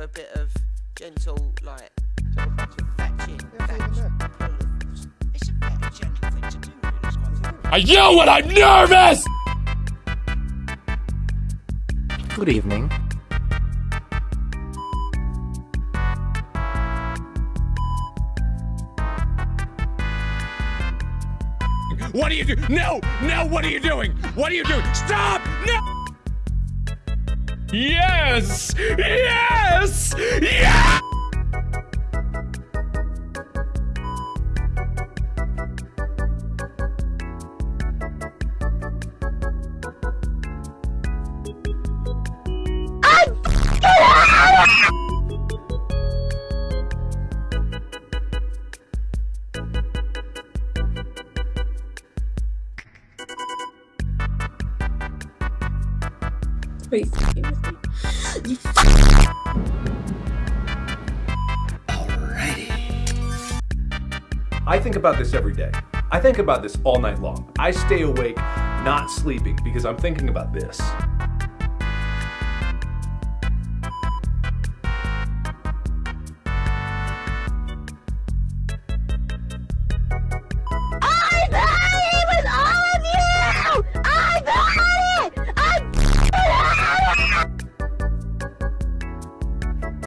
a bit of gentle, like, I yell when I'm nervous! Good evening. What are you doing? No! No, what are you doing? What are you doing? Stop! No! Yes! Yes! Yes! With me. I think about this every day. I think about this all night long. I stay awake, not sleeping, because I'm thinking about this.